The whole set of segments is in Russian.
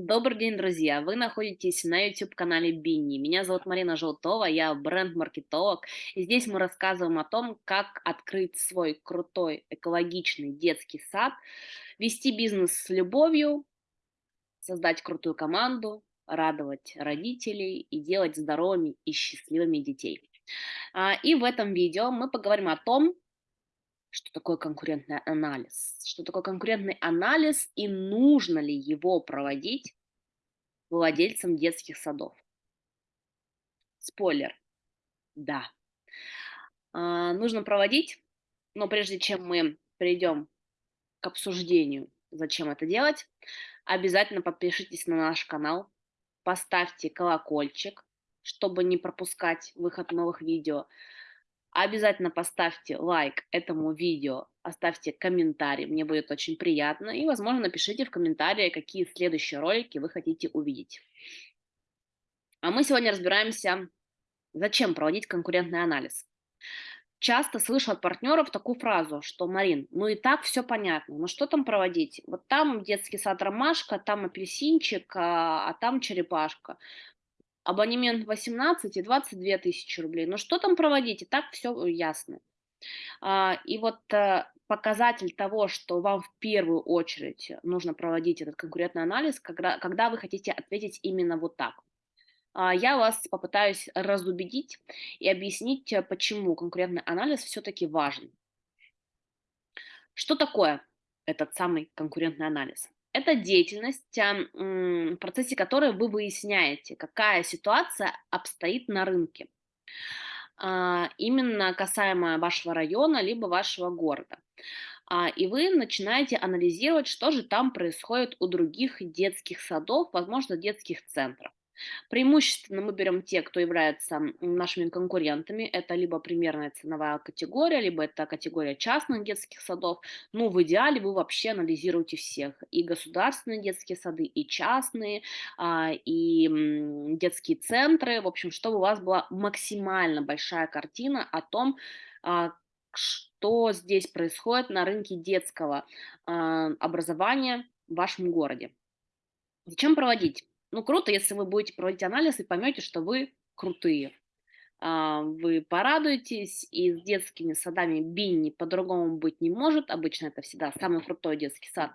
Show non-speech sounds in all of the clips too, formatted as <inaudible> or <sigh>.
Добрый день, друзья! Вы находитесь на YouTube-канале Бинни. Меня зовут Марина Желтова, я бренд-маркетолог. И здесь мы рассказываем о том, как открыть свой крутой экологичный детский сад, вести бизнес с любовью, создать крутую команду, радовать родителей и делать здоровыми и счастливыми детей. А, И в этом видео мы поговорим о том, что такое конкурентный анализ, что такое конкурентный анализ и нужно ли его проводить владельцам детских садов. Спойлер, да. А, нужно проводить, но прежде чем мы перейдем к обсуждению, зачем это делать, обязательно подпишитесь на наш канал, поставьте колокольчик, чтобы не пропускать выход новых видео. Обязательно поставьте лайк этому видео, оставьте комментарий, мне будет очень приятно. И, возможно, напишите в комментарии, какие следующие ролики вы хотите увидеть. А мы сегодня разбираемся, зачем проводить конкурентный анализ. Часто слышу от партнеров такую фразу, что, Марин, ну и так все понятно, ну что там проводить? Вот там детский сад ромашка, там апельсинчик, а, а там черепашка абонемент 18 и 22 тысячи рублей. Ну что там проводить? И так все ясно. А, и вот э, показатель того, что вам в первую очередь нужно проводить этот конкурентный анализ, когда, когда вы хотите ответить именно вот так. А, я вас попытаюсь разубедить и объяснить, э, почему конкурентный анализ все-таки важен. Что такое этот самый конкурентный анализ? Это деятельность, в процессе которой вы выясняете, какая ситуация обстоит на рынке, а, именно касаемо вашего района либо вашего города. А, и вы начинаете анализировать, что же там происходит у других детских садов, возможно, детских центров. Преимущественно мы берем те, кто являются нашими конкурентами. Это либо примерная ценовая категория, либо это категория частных детских садов. Ну, в идеале вы вообще анализируете всех. И государственные детские сады, и частные, а, и детские центры. В общем, чтобы у вас была максимально большая картина о том, а, что здесь происходит на рынке детского а, образования в вашем городе. Зачем проводить? Ну, круто, если вы будете проводить анализ и поймете, что вы крутые. А, вы порадуетесь, и с детскими садами Бинни по-другому быть не может. Обычно это всегда самый крутой детский сад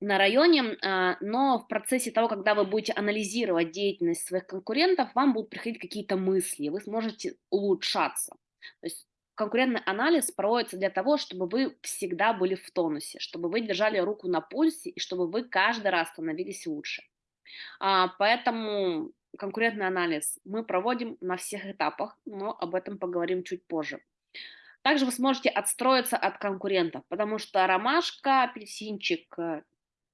на районе, а, но в процессе того, когда вы будете анализировать деятельность своих конкурентов, вам будут приходить какие-то мысли, вы сможете улучшаться. То есть конкурентный анализ проводится для того, чтобы вы всегда были в тонусе, чтобы вы держали руку на пульсе и чтобы вы каждый раз становились лучше. А, поэтому конкурентный анализ мы проводим на всех этапах, но об этом поговорим чуть позже. Также вы сможете отстроиться от конкурентов, потому что ромашка, апельсинчик э,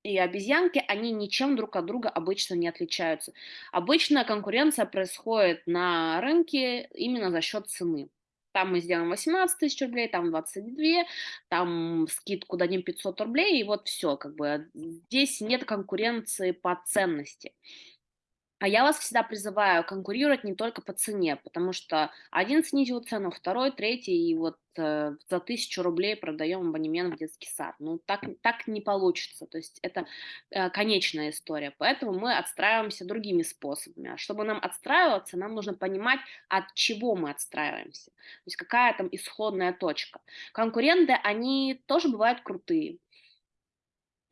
и обезьянки, они ничем друг от друга обычно не отличаются. Обычно конкуренция происходит на рынке именно за счет цены. Там мы сделаем 18 тысяч рублей, там 22, там скидку дадим 500 рублей, и вот все, как бы здесь нет конкуренции по ценности. А я вас всегда призываю конкурировать не только по цене, потому что один снизил цену, второй, третий, и вот э, за тысячу рублей продаем абонемент в детский сад. Ну, так, так не получится, то есть это э, конечная история. Поэтому мы отстраиваемся другими способами. А чтобы нам отстраиваться, нам нужно понимать, от чего мы отстраиваемся. То есть какая там исходная точка. Конкуренты, они тоже бывают крутые.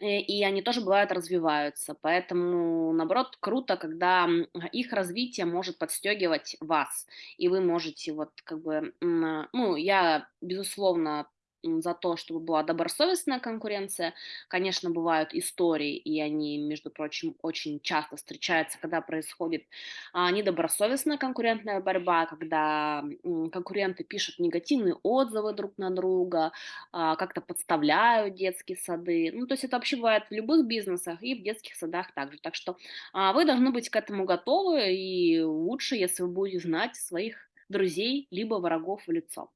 Э, и они тоже бывают развиваются. Поэтому, наоборот, круто, когда их развитие может подстегивать вас, и вы можете вот как бы, ну, я, безусловно, за то, чтобы была добросовестная конкуренция. Конечно, бывают истории, и они, между прочим, очень часто встречаются, когда происходит а, недобросовестная конкурентная борьба, когда конкуренты пишут негативные отзывы друг на друга, а, как-то подставляют детские сады. Ну, то есть это вообще бывает в любых бизнесах и в детских садах также. Так что а, вы должны быть к этому готовы, и лучше, если вы будете знать своих друзей либо врагов в лицо.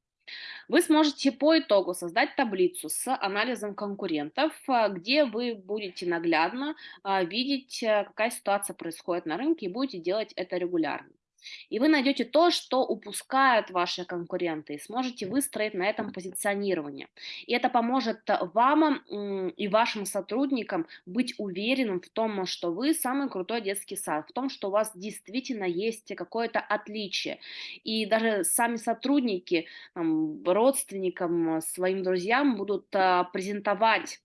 Вы сможете по итогу создать таблицу с анализом конкурентов, а, где вы будете наглядно а, видеть, э, какая ситуация происходит на рынке и будете делать это регулярно. И вы найдете то, что упускают ваши конкуренты, и сможете выстроить на этом позиционирование. И это поможет вам м, и вашим сотрудникам быть уверенным в том, что вы самый крутой детский сад, в том, что у вас действительно есть какое-то отличие. И даже сами сотрудники там, родственникам, своим друзьям будут а, презентовать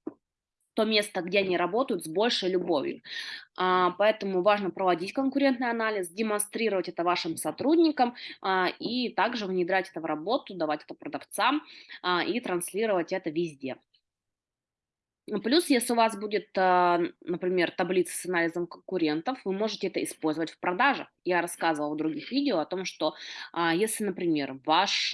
то место, где они работают, с большей любовью. А, поэтому важно проводить конкурентный анализ, демонстрировать это вашим сотрудникам а, и также внедрять это в работу, давать это продавцам а, и транслировать это везде. Плюс, если у вас будет, например, таблица с анализом конкурентов, вы можете это использовать в продажах. Я рассказывала в других видео о том, что если, например, ваш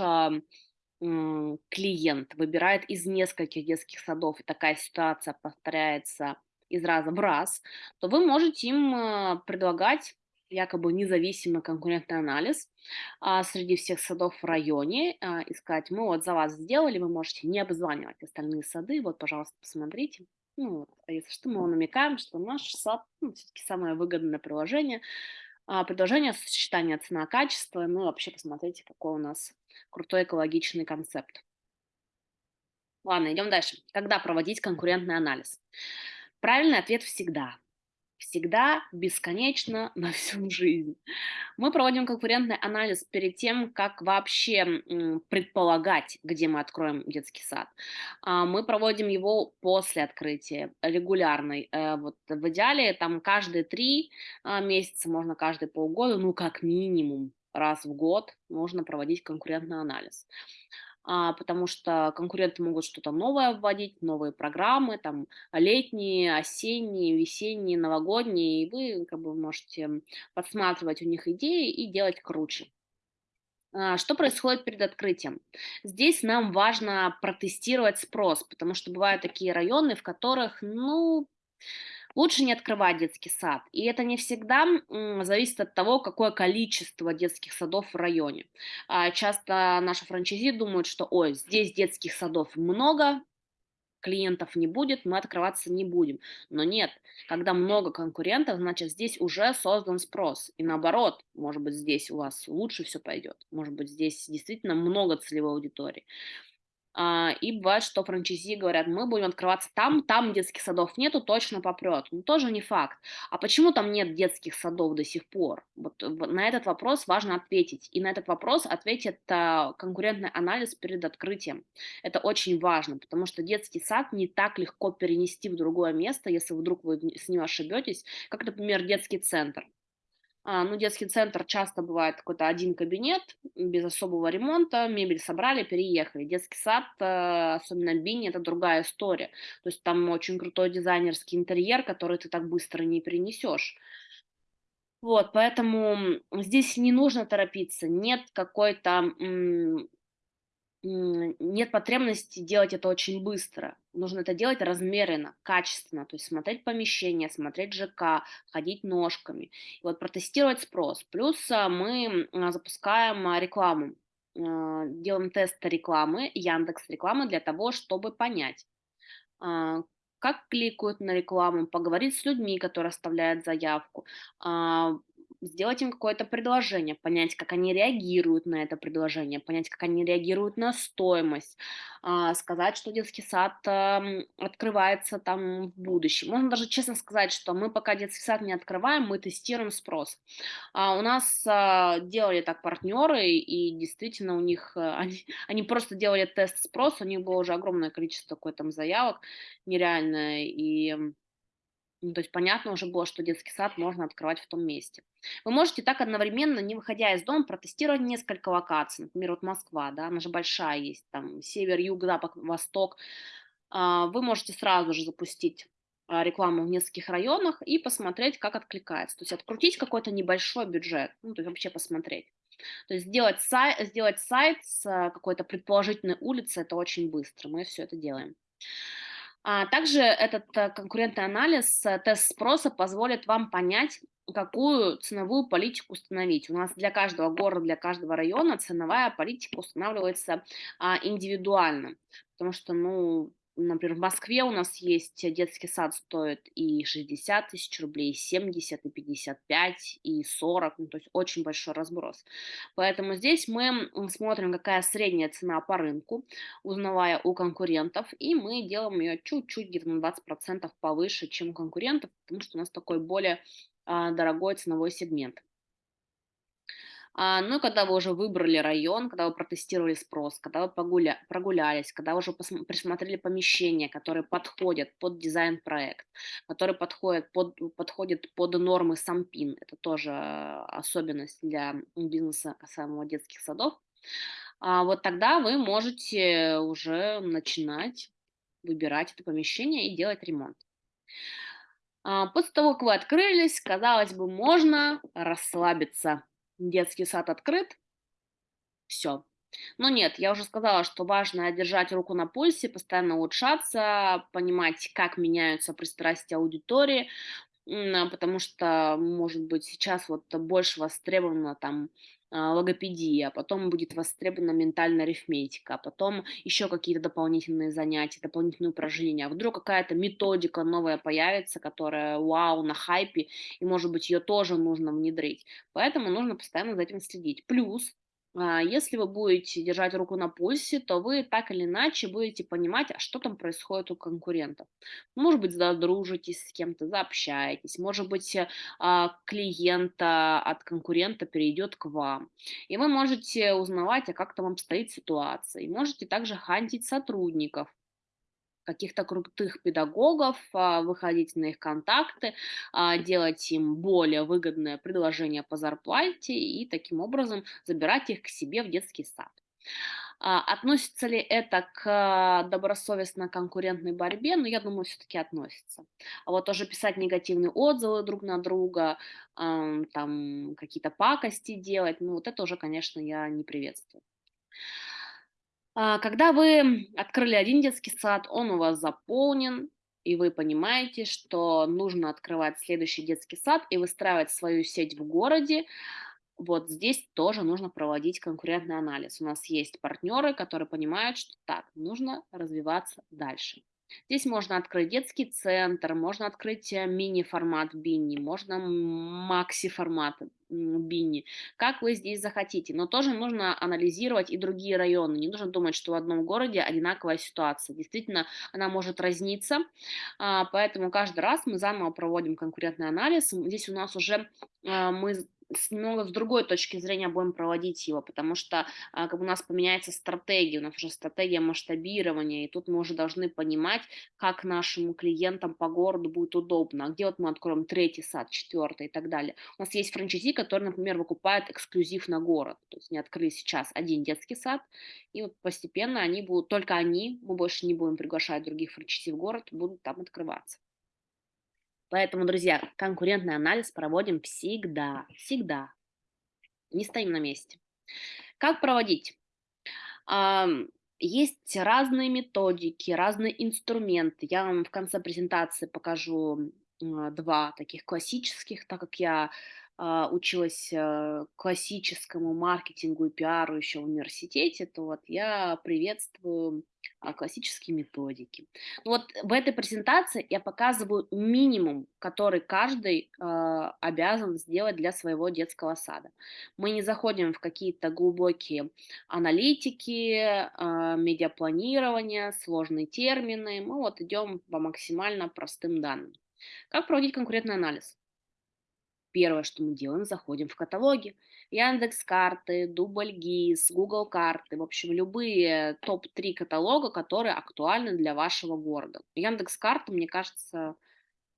клиент выбирает из нескольких детских садов, и такая ситуация повторяется из раза в раз, то вы можете им э, предлагать якобы независимый конкурентный анализ а, среди всех садов в районе а, и сказать, мы вот за вас сделали, вы можете не обзванивать остальные сады, вот, пожалуйста, посмотрите. Ну, вот, а если что, мы намекаем, что наш сад ну, все-таки самое выгодное приложение, предложение сочетания цена-качество, ну, вообще посмотрите, какой у нас крутой экологичный концепт. Ладно, идем дальше. Когда проводить конкурентный анализ? Правильный ответ всегда. Всегда, бесконечно, на всю жизнь. Мы проводим конкурентный анализ перед тем, как вообще предполагать, где мы откроем детский сад. А, мы проводим его после открытия, регулярный. Э, вот в идеале там каждые три а, месяца, можно каждые полгода, ну как минимум раз в год нужно проводить конкурентный анализ. А, потому что конкуренты могут что-то новое вводить, новые программы, там летние, осенние, весенние, новогодние, и вы как бы можете подсматривать у них идеи и делать круче. А, что происходит перед открытием? Здесь нам важно протестировать спрос, потому что бывают такие районы, в которых, ну, Лучше не открывать детский сад. И это не всегда зависит от того, какое количество детских садов в районе. А, часто наши франчайзи думают, что ой, здесь детских садов много, клиентов не будет, мы открываться не будем. Но нет, когда много конкурентов, значит здесь уже создан спрос. И наоборот, может быть здесь у вас лучше все пойдет. Может быть здесь действительно много целевой аудитории. А, и бывает, что франчайзи говорят, мы будем открываться там, там детских садов нету, точно попрет. Ну, тоже не факт. А почему там нет детских садов до сих пор? Вот на этот вопрос важно ответить. И на этот вопрос ответит а, конкурентный анализ перед открытием. Это очень важно, потому что детский сад не так легко перенести в другое место, если вдруг вы с ним ошибетесь, как, например, детский центр. А, ну, детский центр часто бывает какой-то один кабинет, без особого ремонта, мебель собрали, переехали. Детский сад, э, особенно Бини, это другая история. То есть там очень крутой дизайнерский интерьер, который ты так быстро не перенесешь. Вот, поэтому здесь не нужно торопиться, нет какой-то нет потребности делать это очень быстро. Нужно это делать размеренно, качественно, то есть смотреть помещение, смотреть ЖК, ходить ножками. И вот протестировать спрос. Плюс а, мы а, запускаем а, рекламу, делаем тест рекламы, Яндекс рекламы для того, чтобы понять, как кликают на рекламу, поговорить с людьми, которые оставляют заявку, сделать им какое-то предложение, понять, как они реагируют на это предложение, понять, как они реагируют на стоимость, а, сказать, что детский сад открывается там в будущем. Можно даже честно сказать, что мы пока детский сад не открываем, мы тестируем спрос. А у нас а, делали так партнеры, и действительно у них, э, <laughs> они, они просто делали тест спроса, у них было уже огромное количество какой-то заявок, нереальное, и ну, то есть понятно уже было, что детский сад можно открывать в том месте. Вы можете так одновременно, не выходя из дома, протестировать несколько локаций. Например, вот Москва, да, она же большая есть, там север, юг, запад, восток. А, вы можете сразу же запустить а, рекламу в нескольких районах и посмотреть, как откликается. То есть открутить какой-то небольшой бюджет, ну, то есть вообще посмотреть. То есть сделать сайт, сделать сайт с а, какой-то предположительной улицы, это очень быстро, мы все это делаем. А также этот э, конкурентный анализ, э, тест спроса позволит вам понять, какую ценовую политику установить. У нас для каждого города, для каждого района ценовая политика устанавливается а, индивидуально, потому что, ну, например, в Москве у нас есть детский сад, стоит и 60 тысяч рублей, и 70, и 55, и 40, ну, то есть очень большой разброс. Поэтому здесь мы смотрим, какая средняя цена по рынку, узнавая у конкурентов, и мы делаем ее чуть-чуть, где-то на 20% повыше, чем у конкурентов, потому что у нас такой более а, дорогой ценовой сегмент. А, ну, когда вы уже выбрали район, когда вы протестировали спрос, когда вы погуля прогулялись, когда вы уже посм присмотрели помещения, которые подходят под дизайн-проект, которые подходят под подходят под нормы СамПин. Это тоже особенность для бизнеса касаемого детских садов. А, вот тогда вы можете уже начинать выбирать это помещение и делать ремонт. А, после того, как вы открылись, казалось бы, можно расслабиться. Детский сад открыт, все. Но нет, я уже сказала, что важно держать руку на пульсе, постоянно улучшаться, понимать, как меняются пристрастия аудитории, потому что, может быть, сейчас вот больше востребовано там логопедия, потом будет востребована ментальная арифметика, потом еще какие-то дополнительные занятия, дополнительные упражнения. А вдруг какая-то методика новая появится, которая вау, на хайпе, и, может быть, ее тоже нужно внедрить. Поэтому нужно постоянно за этим следить. Плюс а, если вы будете держать руку на пульсе, то вы так или иначе будете понимать, а что там происходит у конкурентов. Может быть, задружитесь с кем-то, заобщаетесь, может быть, э, а, клиента от конкурента перейдет к вам. И вы можете узнавать, а как там обстоит ситуация. И можете также хантить сотрудников, каких-то крутых педагогов, а, выходить на их контакты, а, делать им более выгодное предложение по зарплате и таким образом забирать их к себе в детский сад. А, относится ли это к добросовестно конкурентной борьбе? Ну, я думаю, все-таки относится. А вот тоже писать негативные отзывы друг на друга, там какие-то пакости делать, ну, вот это уже, конечно, я не приветствую. А, когда вы открыли один детский сад, он у вас заполнен, и вы понимаете, что нужно открывать следующий детский сад и выстраивать свою сеть в городе, вот здесь тоже нужно проводить конкурентный анализ. У нас есть партнеры, которые понимают, что так, нужно развиваться дальше. Здесь можно открыть детский центр, можно открыть э, мини-формат бинни, можно макси-формат бинни, как вы здесь захотите. Но тоже нужно анализировать и другие районы. Не нужно думать, что в одном городе одинаковая ситуация. Действительно, она может разниться, а, поэтому каждый раз мы заново проводим конкурентный анализ. Здесь у нас уже а, мы немного с другой точки зрения будем проводить его, потому что а, как у нас поменяется стратегия, у нас уже стратегия масштабирования, и тут мы уже должны понимать, как нашим клиентам по городу будет удобно, а где вот мы откроем третий сад, четвертый и так далее. У нас есть франчайзи, которые, например, выкупают эксклюзив на город, то есть они открыли сейчас один детский сад, и вот постепенно они будут, только они, мы больше не будем приглашать других франчайзи в город, будут там открываться. Поэтому, друзья, конкурентный анализ проводим всегда, всегда. Не стоим на месте. Как проводить? Есть разные методики, разные инструменты. Я вам в конце презентации покажу два таких классических, так как я училась э, классическому маркетингу и пиару еще в университете, то вот я приветствую а, классические методики. Ну вот в этой презентации я показываю минимум, который каждый э, обязан сделать для своего детского сада. Мы не заходим в какие-то глубокие аналитики, э, медиапланирования, сложные термины. Мы вот идем по максимально простым данным. Как проводить конкурентный анализ? Первое, что мы делаем, заходим в каталоги. Яндекс карты, Дубль ГИС, Google карты, в общем, любые топ-3 каталога, которые актуальны для вашего города. Яндекс карты, мне кажется,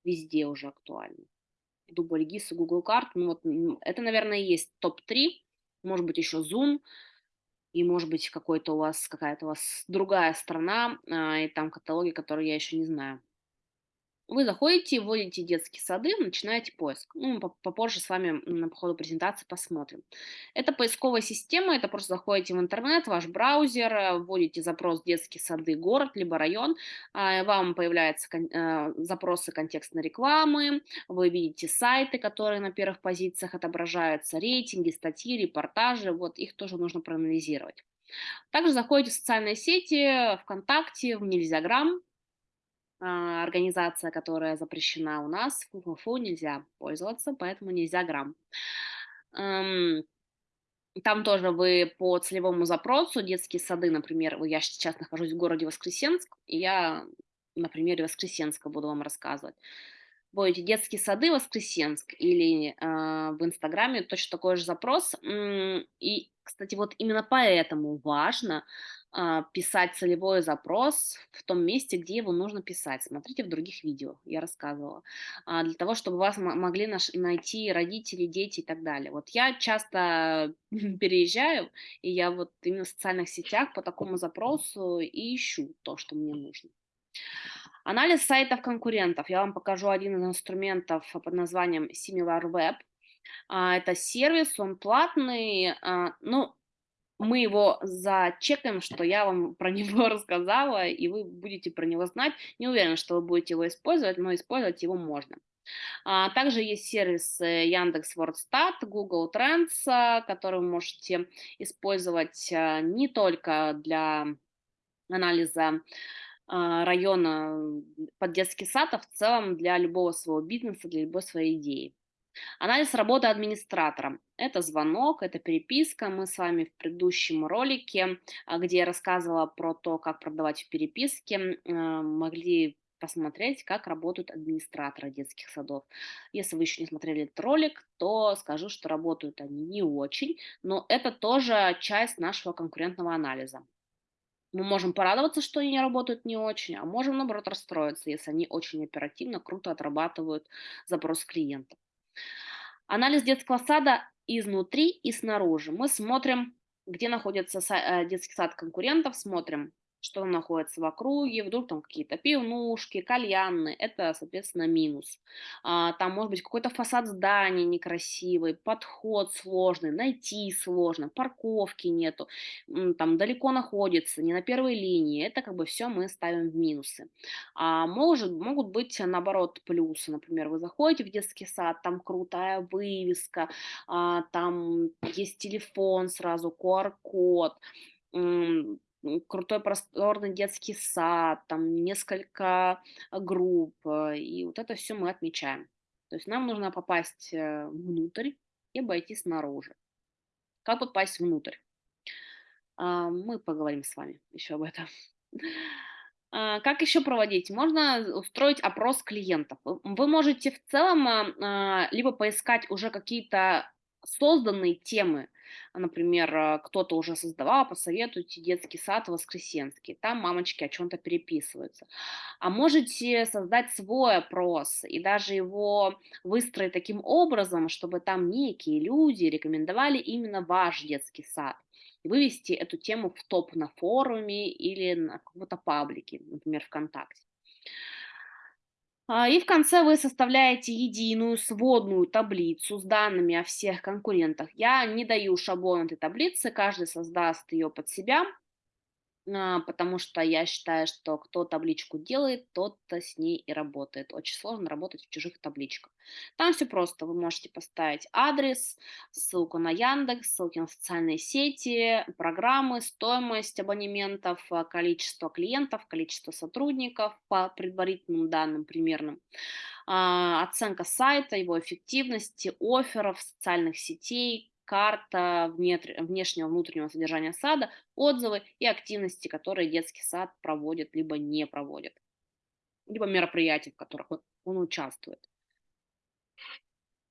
везде уже актуальны. Дубль ГИС и Google карты, ну вот это, наверное, есть топ-3, может быть, еще Zoom, и, может быть, какой-то у вас, какая-то у вас другая страна, а, и там каталоги, которые я еще не знаю. Вы заходите, вводите детские сады, начинаете поиск. Ну, попозже с вами на ходу презентации посмотрим. Это поисковая система, это просто заходите в интернет, ваш браузер, э, вводите запрос «детские сады, город» либо «район», а, вам появляются э, запросы контекстной рекламы, вы видите сайты, которые на первых позициях отображаются, рейтинги, статьи, репортажи, вот их тоже нужно проанализировать. Также заходите в социальные сети, ВКонтакте, в Нельзяграм, организация, которая запрещена у нас, фу-фу-фу, нельзя пользоваться, поэтому нельзя грамм. Эм, там тоже вы по целевому запросу, детские сады, например, я сейчас нахожусь в городе Воскресенск, и я на примере Воскресенска буду вам рассказывать. Вводите детские сады Воскресенск или а, в Инстаграме точно такой же запрос. И, кстати, вот именно поэтому важно а, писать целевой запрос в том месте, где его нужно писать. Смотрите в других видео, я рассказывала. А, Для того, чтобы вас мо- могли найти родители, дети и так далее. Вот я часто <laughs> переезжаю, и я вот именно в социальных сетях по такому запросу и ищу то, что мне нужно. Анализ сайтов конкурентов. Я вам покажу один из инструментов под названием SimilarWeb. А, Это сервис, он платный. а, Ну, мы его зачекаем, что я вам про <laughs> него рассказала, и вы будете про него знать. Не уверена, что вы будете его использовать, но использовать его можно. А, Также есть сервис э, Яндекс Вордстат, Google Trends, который вы можете использовать а, не только для анализа а, района под детский сад, а в целом для любого своего бизнеса, для любой своей идеи. Анализ работы администратором. Это звонок, это переписка. Мы с вами в предыдущем ролике, а, где я рассказывала про то, как продавать в переписке, а, могли посмотреть, как работают администраторы детских садов. Если вы еще не смотрели этот ролик, то скажу, что работают они не очень, но это тоже часть нашего конкурентного анализа. Мы можем порадоваться, что они работают не очень, а можем, наоборот, расстроиться, если они очень оперативно, круто отрабатывают запрос клиента. Анализ детского сада изнутри и снаружи. Мы смотрим, где находится э, детский сад конкурентов, смотрим, что находится в округе, вдруг там какие-то пивнушки, кальянные, это, соответственно, минус. А, там может быть какой-то фасад здания некрасивый, подход сложный, найти сложно, парковки нету, там далеко находится, не на первой линии, это как бы все мы ставим в минусы. А может, могут быть, наоборот, плюсы. Например, вы заходите в детский сад, там крутая вывеска, а, там есть телефон сразу, QR-код, крутой просторный детский сад, там несколько а, групп, э, и вот это все мы отмечаем. То есть нам нужно попасть э, внутрь и обойти снаружи. Как попасть внутрь? А, Мы поговорим с вами еще об этом. <laughs> А, Как еще проводить? Можно устроить опрос клиентов. Вы можете в целом а, либо поискать уже какие-то созданные темы, например, а, кто-то уже создавал, посоветуйте детский сад Воскресенский, там мамочки о чем-то переписываются. А можете создать свой опрос и даже его выстроить таким образом, чтобы там некие люди рекомендовали именно ваш детский сад вывести эту тему в топ на форуме или на каком-то паблике, например, ВКонтакте. А, И в конце вы составляете единую сводную таблицу с данными о всех конкурентах. Я не даю шаблон этой таблицы, каждый создаст ее под себя, потому что я считаю, что кто табличку делает, тот с ней и работает. Очень сложно работать в чужих табличках. Там все просто. Вы можете поставить адрес, ссылку на Яндекс, ссылки на социальные сети, программы, стоимость абонементов, а, количество клиентов, количество сотрудников по предварительным данным примерным, а, оценка сайта, его эффективности, офферов, социальных сетей, карта внешнего внутреннего содержания сада, отзывы и активности, которые детский сад проводит либо не проводит, либо мероприятия, в которых он участвует.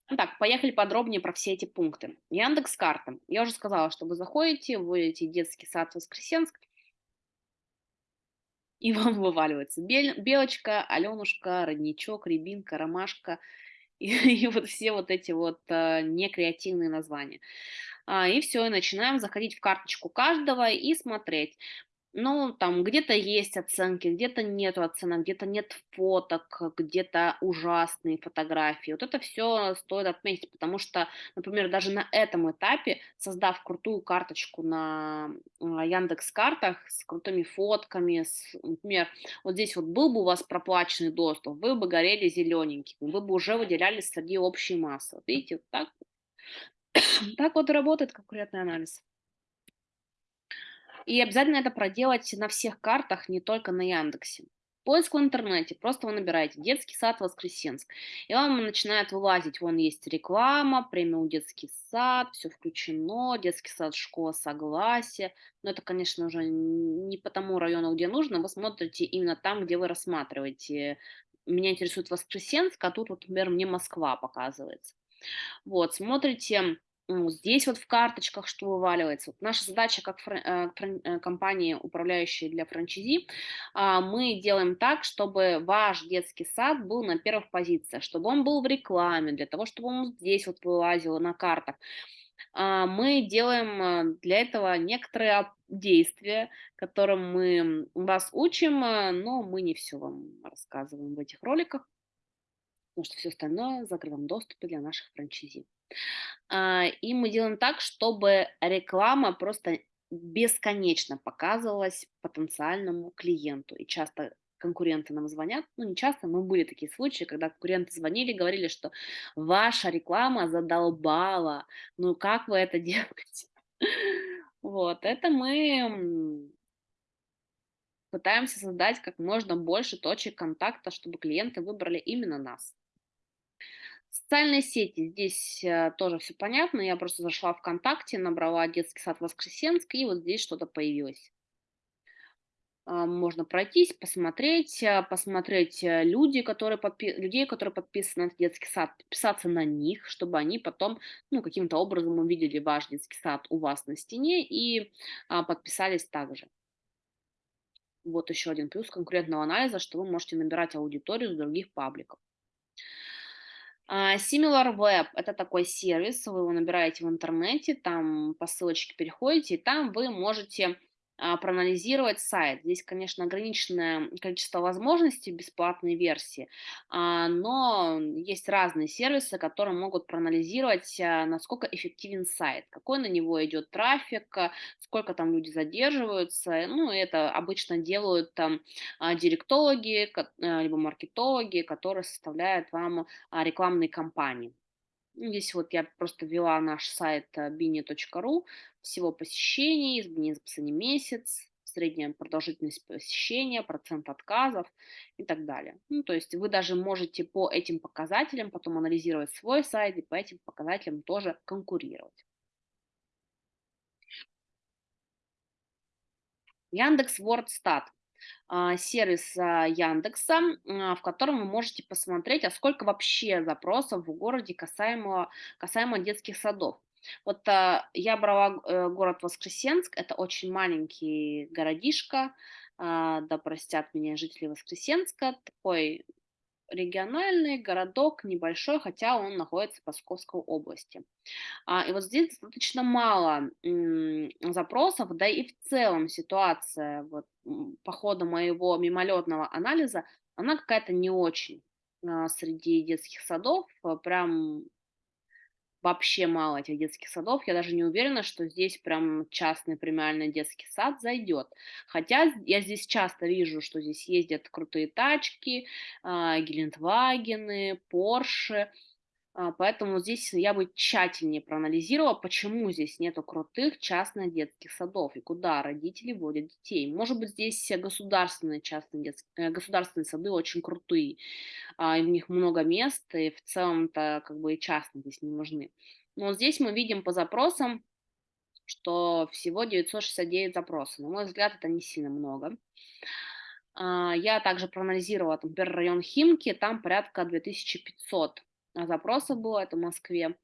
Итак, поехали подробнее про все эти пункты. Яндекс карта. Я уже сказала, что вы заходите, вводите детский сад Воскресенск, и <laughs> вам вываливается белочка, Аленушка, родничок, рябинка, ромашка и, <laughs> и вот все вот эти вот а, некреативные названия. А, и все, и начинаем заходить в карточку каждого и смотреть. Ну, там где-то есть оценки, где-то нету оценок, где-то нет фоток, где-то ужасные фотографии. Вот это все стоит отметить, потому что, например, даже на этом этапе, создав крутую карточку на Яндекс картах с крутыми фотками, с, например, вот здесь вот был бы у вас проплаченный доступ, вы бы горели зелененьким, вы бы уже выделялись среди общей массы. Вот видите, вот так, так вот работает конкурентный анализ. И обязательно это проделать на всех картах, не только на Яндексе. Поиск в интернете. Просто вы набираете детский сад Воскресенск. И вам начинает вылазить, вон есть реклама, премиум детский сад, все включено, детский сад, школа согласия. Но это, конечно, уже не по тому району, где нужно. Вы смотрите именно там, где вы рассматриваете. Меня интересует Воскресенск, а тут, вот, например, мне Москва показывается. Вот, смотрите, ну, здесь вот в карточках что вываливается. Вот наша задача как э, э, компании, управляющей для франчайзи, а, мы делаем так, чтобы ваш детский сад был на первых позициях, чтобы он был в рекламе, для того, чтобы он здесь вот вылазил на картах. А, Мы делаем э, для этого некоторые действия, которым мы вас учим, но мы не все вам рассказываем в этих роликах, потому что все остальное в закрытом для наших франчайзи. А, и мы делаем так, чтобы реклама просто бесконечно показывалась потенциальному клиенту. И часто конкуренты нам звонят, ну не часто, но были такие случаи, когда конкуренты звонили, говорили, что ваша реклама задолбала, ну как вы это <laughs> делаете? Вот, это мы пытаемся создать как можно больше точек контакта, чтобы клиенты выбрали именно нас. Социальные сети, здесь э, тоже все понятно. Я просто зашла ВКонтакте, набрала детский сад Воскресенск, и вот здесь что-то появилось. А, Можно пройтись, посмотреть, а, посмотреть э, люди, которые подпи- людей, которые подписаны на детский сад, подписаться на них, чтобы они потом, ну, каким-то образом увидели ваш детский сад у вас на стене и а, подписались также. Вот еще один плюс конкурентного анализа, что вы можете набирать аудиторию с других пабликов. А, SimilarWeb– это такой сервис, вы его набираете в интернете, там по ссылочке переходите, и там вы можете проанализировать сайт. Здесь, конечно, ограниченное количество возможностей бесплатной версии, а, но есть разные сервисы, которые могут проанализировать, а, насколько эффективен сайт, какой на него идет трафик, а, сколько там люди задерживаются. Ну, это обычно делают там а, директологи, а, либо маркетологи, которые составляют вам а, рекламной кампании. Ну, Здесь вот я просто ввела наш сайт э, bini.ru, всего посещений, изменения за последний месяц, средняя продолжительность посещения, процент отказов и так далее. Ну, то есть вы даже можете по этим показателям потом анализировать свой сайт и по этим показателям тоже конкурировать. Яндекс Вордстат а, сервис а, Яндекса, а, в котором вы можете посмотреть, а сколько вообще запросов в городе касаемо, касаемо детских садов. Вот а, я брала э, город Воскресенск, это очень маленький городишко, а, да простят меня жители Воскресенска, такой региональный городок, небольшой, хотя он находится в Московской области. А, и вот здесь достаточно мало запросов, да и в целом ситуация вот по ходу моего мимолетного анализа, она какая-то не очень а, среди детских садов, а, прям вообще мало этих детских садов. Я даже не уверена, что здесь прям частный премиальный детский сад зайдет. Хотя я здесь часто вижу, что здесь ездят крутые тачки, а, Гелендвагены, Порше, Поэтому здесь я бы тщательнее проанализировала, почему здесь нету крутых частных детских садов и куда родители водят детей. Может быть, здесь государственные частные детские, государственные сады очень крутые, а, и в них много мест, и в целом-то как бы и частные здесь не нужны. Но здесь мы видим по запросам, что всего 969 запросов. На мой взгляд, это не сильно много. А, Я также проанализировала, например, район Химки, там порядка 2500 запросов было, это в Москве.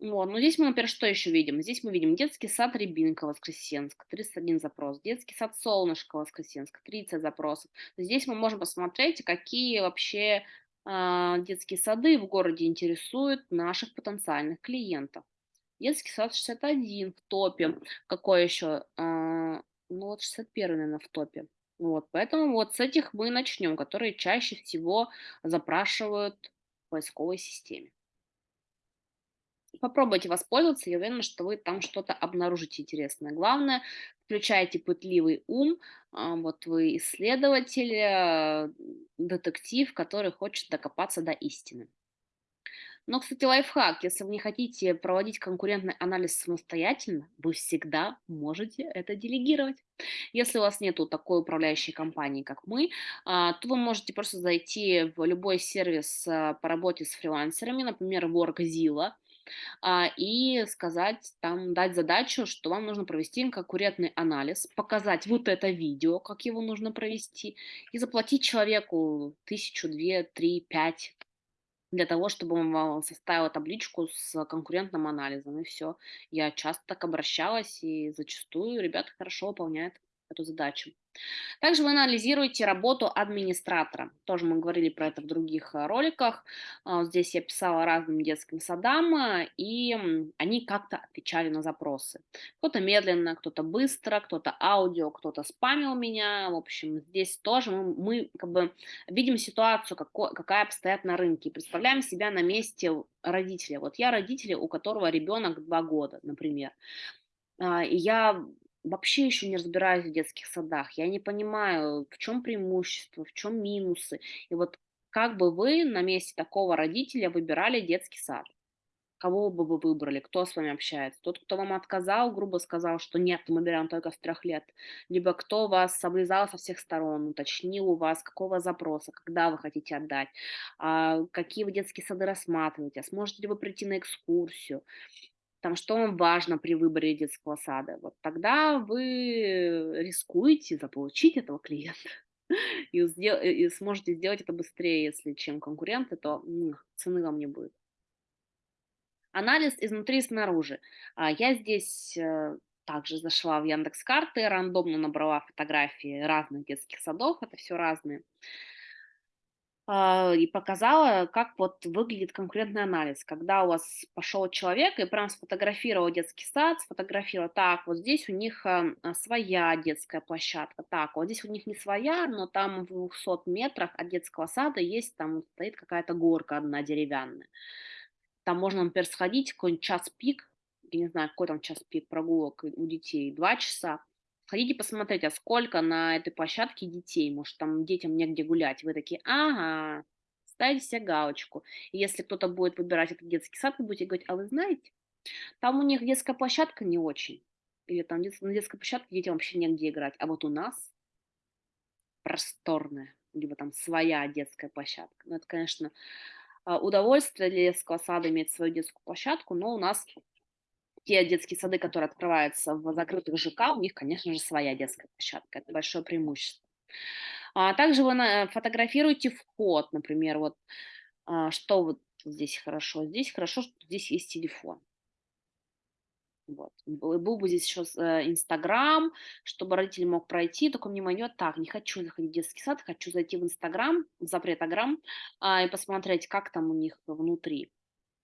Вот, ну здесь мы, например, что еще видим? Здесь мы видим детский сад Рябинка, Воскресенск, 31 запрос, детский сад Солнышко, Воскресенск, 30 запросов. Здесь мы можем посмотреть, какие вообще а, детские сады в городе интересуют наших потенциальных клиентов. Детский сад 61 в топе. Какой еще? А, ну вот 61, наверное, в топе. Вот, поэтому вот с этих мы начнем, которые чаще всего запрашивают поисковой системе. Попробуйте воспользоваться, я уверена, что вы там что-то обнаружите интересное. Главное, включайте пытливый ум, а, вот вы исследователь, а, детектив, который хочет докопаться до истины. Но, кстати, лайфхак. Если вы не хотите проводить конкурентный анализ самостоятельно, вы всегда можете это делегировать. Если у вас нету такой управляющей компании, как мы, а, то вы можете просто зайти в любой сервис а, по работе с фрилансерами, например, Workzilla, а, и сказать, там, дать задачу, что вам нужно провести конкурентный анализ, показать вот это видео, как его нужно провести, и заплатить человеку тысячу, две, три, пять для того, чтобы он вам составил табличку с конкурентным анализом, и все. Я часто так обращалась, и зачастую ребята хорошо выполняют эту задачу. Также вы анализируете работу администратора. Тоже мы говорили про это в других э, роликах. А, здесь я писала разным детским садам, э, и они как-то отвечали на запросы. Кто-то медленно, кто-то быстро, кто-то аудио, кто-то спамил меня. В общем, здесь тоже мы, мы как бы видим ситуацию, какой, какая обстоят на рынке. Представляем себя на месте родителя. Вот я родитель, у которого ребенок два года, например. А, и я вообще еще не разбираюсь в детских садах. Я не понимаю, в чем преимущество, в чем минусы. И вот как бы вы на месте такого родителя выбирали детский сад? Кого бы вы выбрали? Кто с вами общается? Тот, кто вам отказал, грубо сказал, что нет, мы берем только с трех лет. Либо кто вас облизал со всех сторон, уточнил у вас, какого запроса, когда вы хотите отдать, а, какие вы детские сады рассматриваете, а сможете ли вы прийти на экскурсию там, что вам важно при выборе детского сада, вот тогда вы рискуете заполучить этого клиента <laughs> и, сдел- и сможете сделать это быстрее, если чем конкуренты, то м, цены вам не будет. Анализ изнутри и снаружи. А, Я здесь э, также зашла в Яндекс карты, рандомно набрала фотографии разных детских садов, это все разные. А, и показала, как вот выглядит конкурентный анализ. Когда у вас пошел человек и прям сфотографировал детский сад, сфотографировал, так, вот здесь у них а, своя детская площадка, так, вот здесь у них не своя, но там в 200 метрах от детского сада есть, там стоит какая-то горка одна деревянная. Там можно, например, сходить, какой-нибудь час пик, я не знаю, какой там час пик прогулок у детей, два часа, Сходите посмотреть, а сколько на этой площадке детей, может, там детям негде гулять. Вы такие, ага, ставите себе галочку. И если кто-то будет выбирать этот детский сад, вы будете говорить, а вы знаете, там у них детская площадка не очень. Или там на детской площадке детям вообще негде играть. А вот у нас просторная, либо там своя детская площадка. Ну, это, конечно, а, удовольствие для детского сада иметь свою детскую площадку, но у нас те детские сады, которые открываются в закрытых ЖК, у них, конечно же, своя детская площадка. Это большое преимущество. А также вы фотографируете вход, например, вот а, что вот здесь хорошо. Здесь хорошо, что здесь есть телефон. Вот. Был бы здесь еще э, Инстаграм, чтобы родитель мог пройти, только внимание, так, не хочу заходить в детский сад, хочу зайти в Инстаграм, в запретограмм, а, и посмотреть, как там у них внутри.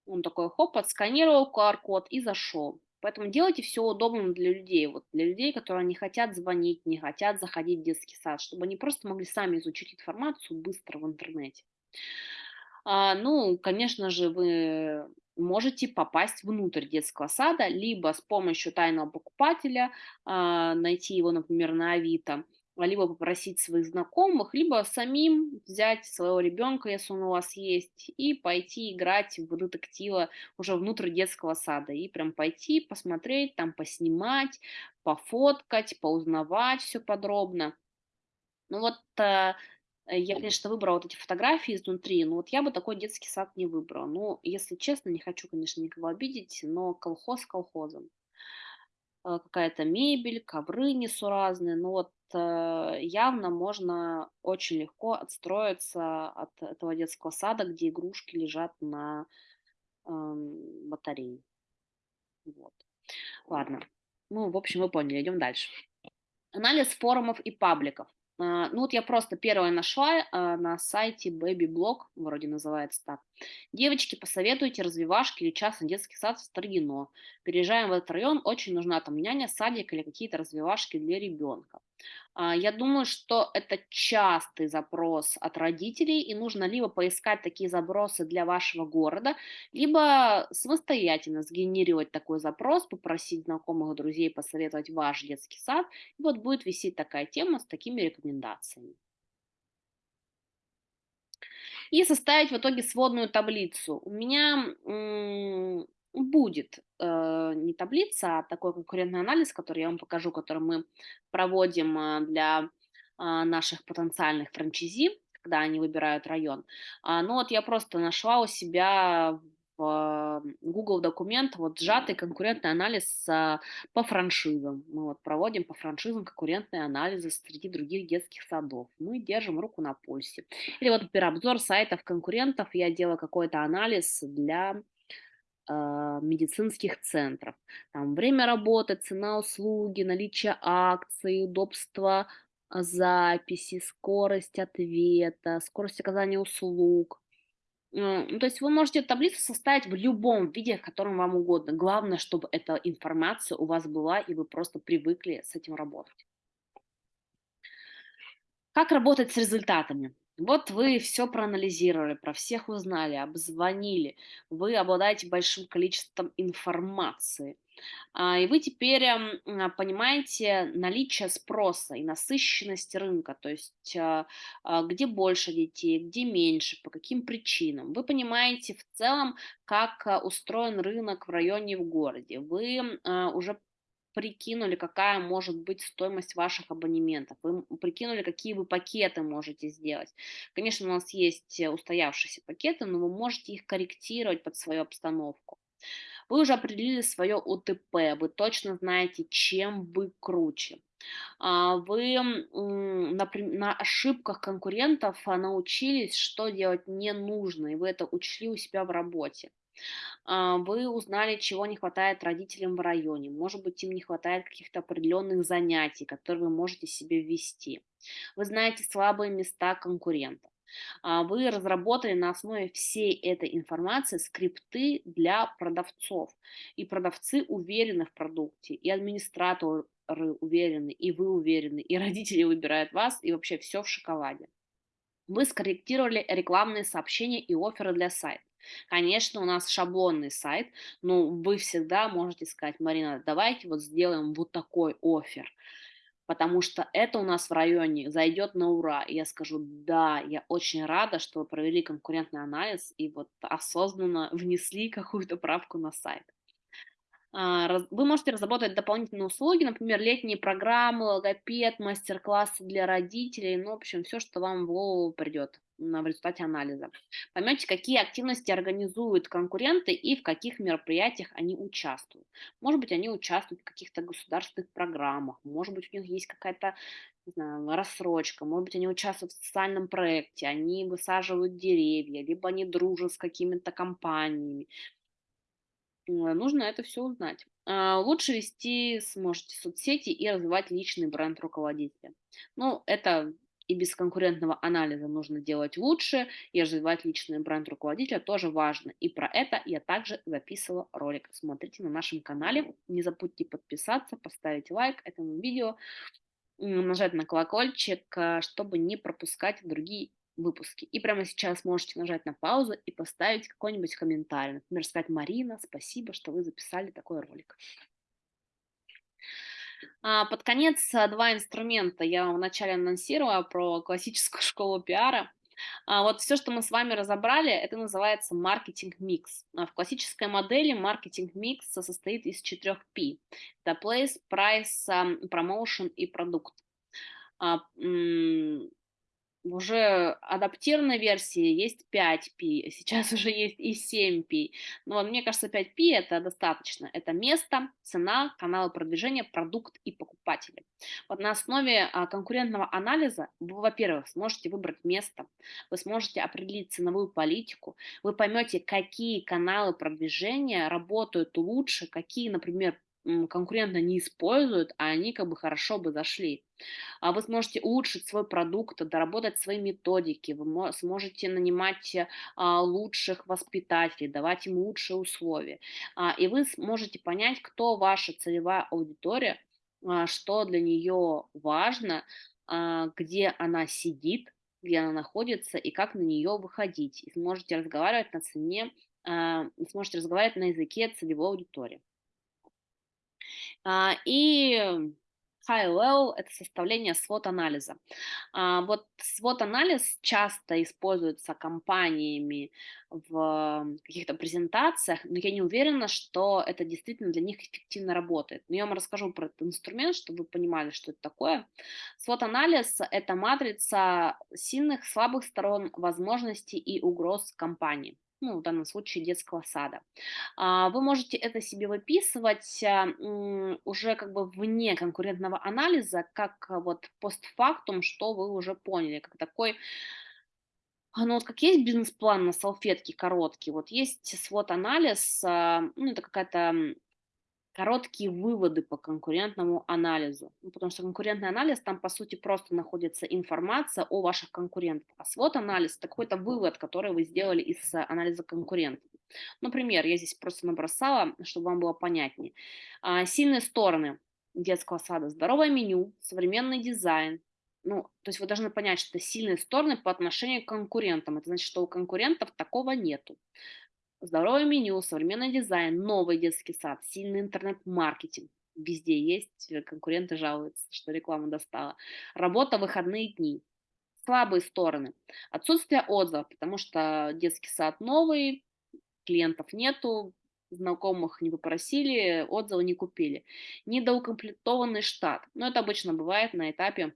Он такой, хоп, отсканировал QR-код и зашел. Поэтому делайте все удобным для людей, вот для людей, которые не хотят звонить, не хотят заходить в детский сад, чтобы они просто могли сами изучить информацию быстро в интернете. А, ну, конечно же, вы можете попасть внутрь детского сада, либо с помощью тайного покупателя, а, найти его, например, на Авито, либо попросить своих знакомых, либо самим взять своего ребенка, если он у вас есть, и пойти играть в детектива уже внутрь детского сада. И прям пойти, посмотреть, там поснимать, пофоткать, поузнавать все подробно. Ну вот э, я, конечно, выбрала вот эти фотографии изнутри, но вот я бы такой детский сад не выбрала. Ну, если честно, не хочу, конечно, никого обидеть, но колхоз колхозом. Э, какая-то мебель, ковры несуразные, но вот э, явно можно очень легко отстроиться от этого детского сада, где игрушки лежат на эм, батарее. Вот. Ладно. Ну, в общем, вы поняли, идем дальше. Анализ форумов и пабликов. А, ну вот я просто первое нашла а, на сайте Baby Blog, вроде называется так. Девочки, посоветуйте развивашки или частный детский сад в Строгино. Переезжаем в этот район, очень нужна там няня, садик или какие-то развивашки для ребенка. А, я думаю, что это частый запрос от родителей, и нужно либо поискать такие запросы для вашего города, либо самостоятельно сгенерировать такой запрос, попросить знакомых друзей посоветовать ваш детский сад, и вот будет висеть такая тема с такими рекомендациями. И составить в итоге сводную таблицу. У меня будет э, не таблица, а такой конкурентный анализ, который я вам покажу, который мы проводим а, для а, наших потенциальных франчайзи, когда они выбирают район. А, ну вот я просто нашла у себя в Google документ вот сжатый конкурентный анализ а, по франшизам. Мы вот проводим по франшизам конкурентные анализы среди других детских садов. Мы держим руку на пульсе. Или вот, например, обзор сайтов конкурентов. Я делаю какой-то анализ для медицинских центров. Там время работы, цена услуги, наличие акций, удобство а, записи, скорость ответа, скорость оказания услуг. Э, ну, то есть вы можете таблицу составить в любом виде, в котором вам угодно. Главное, чтобы эта информация у вас была, и вы просто привыкли с этим работать. Как работать с результатами? Вот вы все проанализировали, про всех узнали, обзвонили, вы обладаете большим количеством информации. А, и вы теперь эм, а, понимаете наличие спроса и насыщенность рынка, то есть а, а, где больше детей, где меньше, по каким причинам. Вы понимаете в целом, как а, устроен рынок в районе в городе. Вы уже прикинули, какая может быть стоимость ваших абонементов, вы прикинули, какие вы пакеты можете сделать. Конечно, у нас есть э, устоявшиеся пакеты, но вы можете их корректировать под свою обстановку. Вы уже определили свое УТП, вы точно знаете, чем вы круче. А, вы на, ошибках конкурентов а, научились, что делать не нужно, и вы это учли у себя в работе. А, вы узнали, чего не хватает родителям в районе. Может быть, им не хватает каких-то определенных занятий, которые вы можете себе ввести. Вы знаете слабые места конкурентов. А, вы разработали на основе всей этой информации скрипты для продавцов. И продавцы уверены в продукте, и администраторы уверены, и вы уверены, и <laughs> родители выбирают вас, и вообще все в шоколаде. Вы скорректировали рекламные сообщения и оферы для сайта. Конечно, у нас шаблонный сайт, но вы всегда можете сказать, Марина, давайте вот сделаем вот такой офер потому что это у нас в районе зайдет на ура. И я скажу, да, я очень рада, что вы провели конкурентный анализ и вот осознанно внесли какую-то правку на сайт. А, вы можете разработать дополнительные услуги, например, летние программы, логопед, мастер-классы для родителей, ну, в общем, все, что вам в голову придет в результате анализа. Поймете, какие активности организуют конкуренты и в каких мероприятиях они участвуют. Может быть, они участвуют в каких-то государственных программах, может быть, у них есть какая-то рассрочка, может быть, они участвуют в социальном проекте, они высаживают деревья, либо они дружат с какими-то компаниями. Э, нужно это все узнать. А, лучше вести сможете соцсети и развивать личный бренд руководителя. Ну, это и без конкурентного анализа нужно делать лучше, и развивать личный бренд руководителя тоже важно. И про это я также записывала ролик. Смотрите на нашем канале. Не забудьте подписаться, поставить лайк этому видео, нажать на колокольчик, э, чтобы не пропускать другие выпуски. И прямо сейчас можете нажать на паузу и поставить какой-нибудь комментарий. Например, сказать «Марина, спасибо, что вы записали такой ролик». А, под конец а, два инструмента. Я вам вначале анонсировала про классическую <laughs> школу пиара. А, вот все, что мы с вами разобрали, это называется маркетинг-микс. В классической модели маркетинг-микс состоит из четырех P. Это place, price, promotion и продукт уже адаптированной версии есть 5P, <laughs> сейчас уже есть и 7P. Но мне кажется, 5P это достаточно. Это место, цена, каналы продвижения, продукт и покупатели. Вот на основе а, конкурентного анализа вы, во-первых, сможете выбрать место, вы сможете определить ценовую политику, вы поймете, какие каналы продвижения работают лучше, какие, например, конкурентно не используют, а они как бы хорошо бы зашли. А вы сможете улучшить свой продукт, доработать свои методики, вы сможете нанимать а, лучших воспитателей, давать им лучшие условия. А, и вы сможете понять, кто ваша целевая аудитория, а, что для нее важно, где она сидит, где она находится и как на нее выходить. И сможете разговаривать на цене, сможете разговаривать на языке целевой аудитории. А, и level– это составление свод-анализа. А, вот свод-анализ часто используется компаниями в каких-то презентациях, но я не уверена, что это действительно для них эффективно работает. Но я вам расскажу про этот инструмент, чтобы вы понимали, что это такое. Свод-анализ– это матрица сильных, слабых сторон, возможностей и угроз компании ну, в данном случае детского сада. А, вы можете это себе выписывать а, уже как бы вне конкурентного анализа, как а, вот постфактум, что вы уже поняли, как такой ну вот как есть бизнес-план на салфетке короткий, вот есть свод-анализ, ну это какая-то короткие выводы по конкурентному анализу. Ну, потому что конкурентный анализ, там, по сути, просто находится информация о ваших конкурентах. А свод-анализ– это какой-то вывод, который вы сделали из э, анализа конкурентов. Например, я здесь просто набросала, чтобы вам было понятнее. А, сильные стороны детского сада. Здоровое меню, современный дизайн. Ну, то есть вы должны понять, что это сильные стороны по отношению к конкурентам. Это значит, что у конкурентов такого нету здоровое меню, современный дизайн, новый детский сад, сильный интернет-маркетинг. Везде есть, э, конкуренты жалуются, что реклама достала. Работа выходные дни. Слабые стороны. Отсутствие отзывов, потому что детский сад новый, клиентов нету, знакомых не попросили, отзывы не купили. Недоукомплектованный штат. Но это обычно бывает на этапе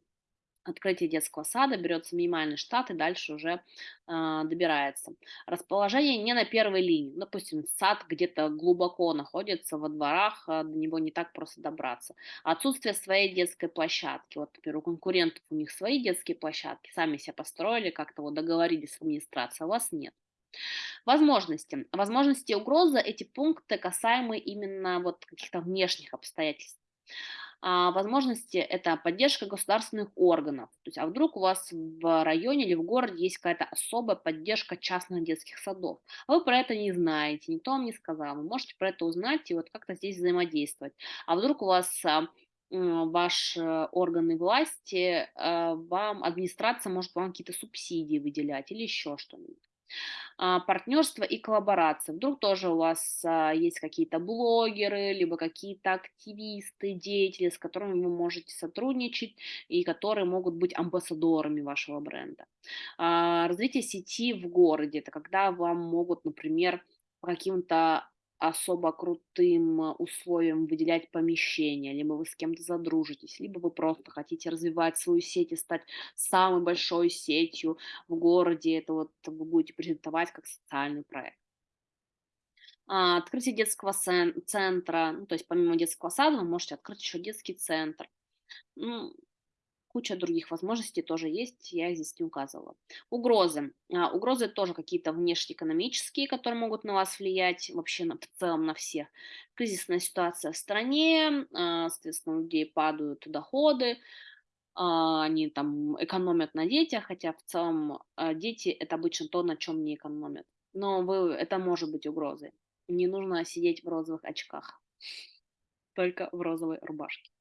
открытия детского сада, берется минимальный штат и дальше уже э, добирается. Расположение не на первой линии. Допустим, сад где-то глубоко находится во дворах, э, до него не так просто добраться. Отсутствие своей детской площадки. Вот, например, у конкурентов у них свои детские площадки, сами себя построили, как-то вот договорились с администрацией, а у вас нет. Возможности. Возможности угрозы – эти пункты касаемы именно вот каких-то внешних обстоятельств. А, возможности– это поддержка государственных органов. То есть, а вдруг у вас в районе или в городе есть какая-то особая поддержка частных детских садов, а вы про это не знаете, никто вам не сказал, вы можете про это узнать и вот как-то здесь взаимодействовать. А вдруг у вас а, ваши органы власти, а, вам администрация может вам какие-то субсидии выделять или еще что-нибудь. А, партнерство и коллаборация. Вдруг тоже у вас а, есть какие-то блогеры, либо какие-то активисты, деятели, с которыми вы можете сотрудничать и которые могут быть амбассадорами вашего бренда. А, развитие сети в городе– это когда вам могут, например, по каким-то особо крутым э, условиям выделять помещение, либо вы с кем-то задружитесь, либо вы просто хотите развивать свою сеть и стать самой большой сетью в городе. Это вот вы будете презентовать как социальный проект. А, открытие детского центра, ну, то есть помимо детского сада вы можете открыть еще детский центр. Ну, куча других возможностей тоже есть, я здесь не указывала. Угрозы. А, угрозы тоже какие-то внешнеэкономические, которые могут на вас влиять, вообще на, в целом на всех. Кризисная ситуация в стране, а, соответственно, у людей падают доходы, а, они там экономят на детях, хотя в целом дети это обычно то, на чем не экономят. Но вы, это может быть угрозой. Не нужно сидеть в розовых очках, только в розовой рубашке.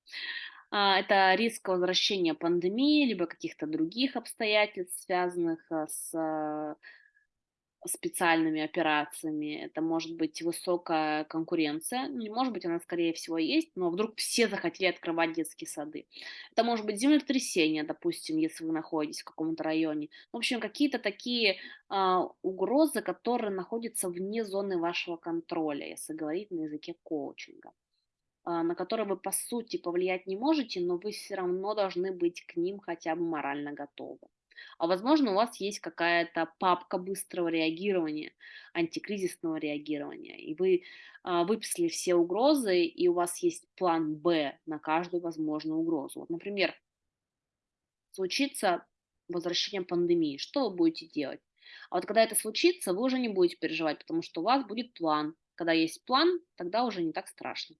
А, это риск возвращения пандемии, либо каких-то других обстоятельств, связанных а, с а, специальными операциями. Это может быть высокая конкуренция. Ну, не может быть, она скорее всего есть, но вдруг все захотели открывать детские сады. Это может быть землетрясение, допустим, если вы находитесь в каком-то районе. В общем, какие-то такие а, угрозы, которые находятся вне зоны вашего контроля, если говорить на языке коучинга. А, на которые вы по сути повлиять не можете, но вы все равно должны быть к ним хотя бы морально готовы. А возможно, у вас есть какая-то папка быстрого реагирования, антикризисного реагирования, и вы а, выписали все угрозы, и у вас есть план Б на каждую возможную угрозу. Вот, например, случится возвращение пандемии, что вы будете делать? А вот когда это случится, вы уже не будете переживать, потому что у вас будет план. Когда есть план, тогда уже не так страшно.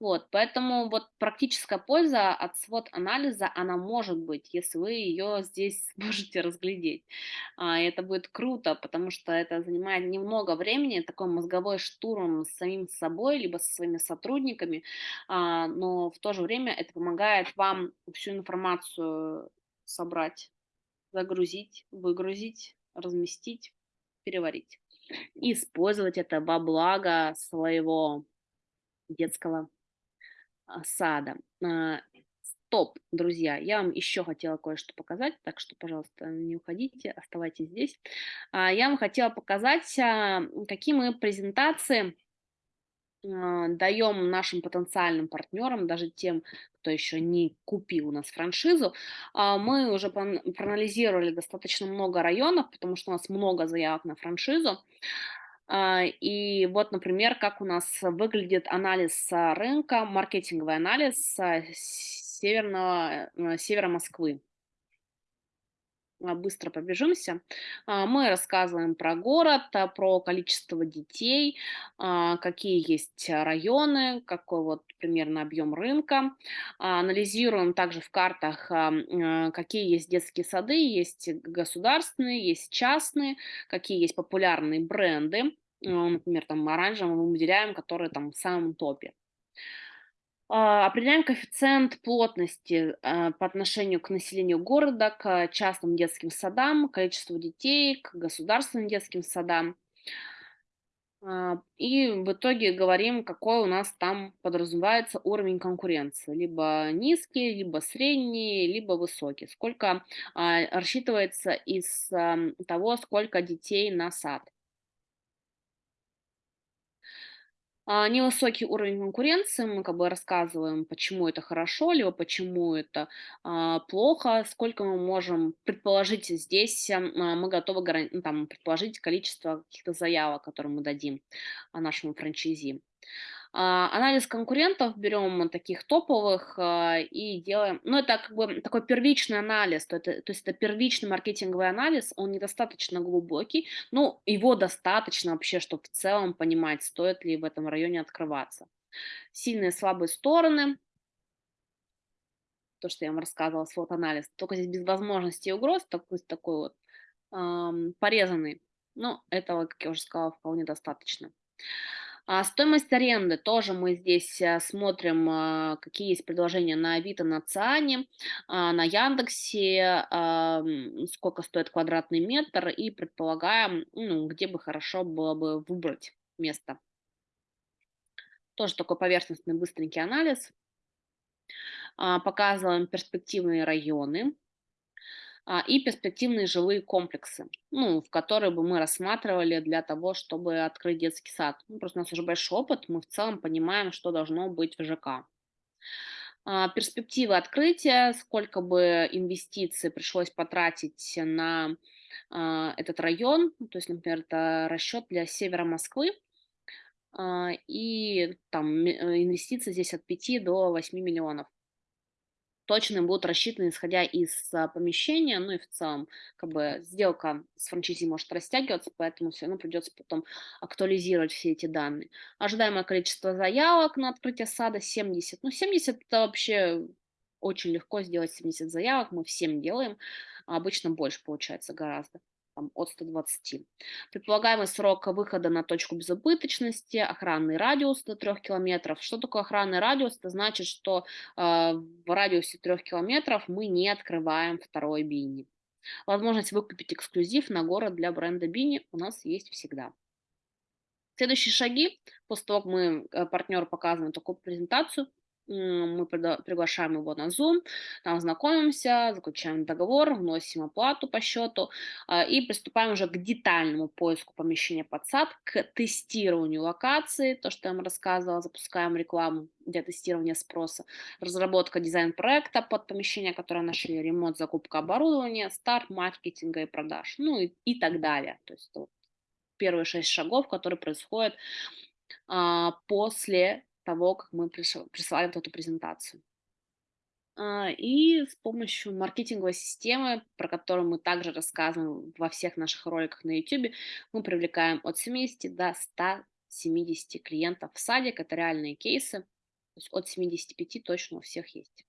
Вот, поэтому вот практическая польза от свод-анализа, она может быть, если вы ее здесь <laughs> сможете разглядеть. А, это будет круто, потому что это занимает немного времени, такой мозговой штурм с самим собой, либо со своими сотрудниками, а, но в то же время это помогает вам всю информацию собрать, загрузить, выгрузить, разместить, переварить. Использовать это во благо своего детского а, сада. А, стоп, друзья, я вам еще хотела кое-что показать, так что, пожалуйста, не уходите, оставайтесь здесь. А, я вам хотела показать, какие мы презентации даем нашим потенциальным партнерам, даже тем, кто еще не купил у нас франшизу, а, мы уже проанализировали достаточно много районов, потому что у нас много заявок на франшизу. А, и вот, например, как у нас выглядит анализ рынка, маркетинговый анализ северного, э, севера Москвы. А, быстро побежимся. А, мы рассказываем про город, а, про количество детей, какие есть районы, какой вот примерно объем рынка. Анализируем также в картах, какие есть детские сады, есть государственные, есть частные, какие есть популярные бренды. Например, там оранжевым мы выделяем, которые там в самом топе. А, определяем коэффициент плотности а, по отношению к населению города, к частным детским садам, количеству детей, к государственным детским садам. А, и в итоге говорим, какой у нас там подразумевается уровень конкуренции. Либо низкий, либо средний, либо высокий. Сколько рассчитывается из того, сколько детей на сад. А, невысокий уровень конкуренции, мы как бы рассказываем, почему это хорошо, либо почему это а, плохо, сколько мы можем предположить здесь, а, мы готовы ну, там, предположить количество каких-то заявок, которые мы дадим а, нашему франчайзи. А, анализ конкурентов берем таких топовых а, и делаем, ну это как бы такой первичный анализ, то, это, то есть это первичный маркетинговый анализ, он недостаточно глубокий, но его достаточно вообще, чтобы в целом понимать, стоит ли в этом районе открываться. Сильные и слабые стороны, то, что я вам рассказывала, свод-анализ, только здесь без возможности и угроз, такой, такой вот эм, порезанный, но этого, как я уже сказала, вполне достаточно. А стоимость аренды тоже мы здесь э, смотрим, а, какие есть предложения на Авито, на Циане, а, на Яндексе, сколько стоит квадратный метр и предполагаем, ну, где бы хорошо было бы выбрать место. Тоже такой поверхностный быстренький анализ. Показываем перспективные районы а, и перспективные жилые комплексы, ну, в которые бы мы рассматривали для того, чтобы открыть детский сад. Ну, просто у нас уже большой опыт, мы в целом понимаем, что должно быть в ЖК. А, перспективы открытия, сколько бы инвестиций пришлось потратить на а, этот район, то есть, например, это расчет для севера Москвы, и там э, инвестиции здесь от 5 до 8 миллионов точно будут рассчитаны, исходя из а, помещения, ну и в целом, как бы, сделка с франчайзи может растягиваться, поэтому все равно придется потом актуализировать все эти данные. Ожидаемое количество заявок на открытие сада 70. Ну, 70 это вообще очень легко сделать 70 заявок, мы всем делаем, а обычно больше получается гораздо там, от 120. Предполагаемый срок выхода на точку безубыточности, охранный радиус до 3 километров. Что такое охранный радиус? Это значит, что э, в радиусе 3 километров мы не открываем второй бини. Возможность выкупить эксклюзив на город для бренда Бини у нас есть всегда. Следующие шаги, после того, как мы э, партнеру показываем такую презентацию, мы приглашаем его на Zoom, там знакомимся, заключаем договор, вносим оплату по счету а, и приступаем уже к детальному поиску помещения под сад, к тестированию локации, то, что я вам рассказывала, запускаем рекламу для тестирования спроса, разработка дизайн-проекта под помещение, которое нашли, ремонт, закупка оборудования, старт маркетинга и продаж, ну и, и так далее. То есть вот, первые шесть шагов, которые происходят а, после того, как мы присылали вот эту презентацию. А, и с помощью маркетинговой системы, про которую мы также рассказываем во всех наших роликах на YouTube, мы привлекаем от 70 до 170 клиентов в садик. Это реальные кейсы. То есть от 75 точно у всех есть.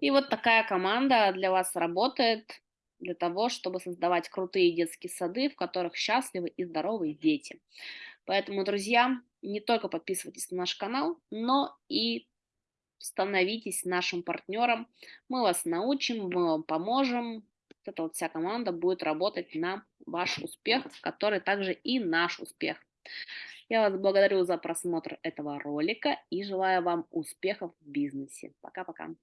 И вот такая команда для вас работает для того, чтобы создавать крутые детские сады, в которых счастливы и здоровые дети. Поэтому, друзья, не только подписывайтесь на наш канал, но и становитесь нашим партнером. Мы вас научим, мы вам поможем. Вот эта вот вся команда будет работать на ваш успех, который также и наш успех. Я вас благодарю за просмотр этого ролика и желаю вам успехов в бизнесе. Пока-пока.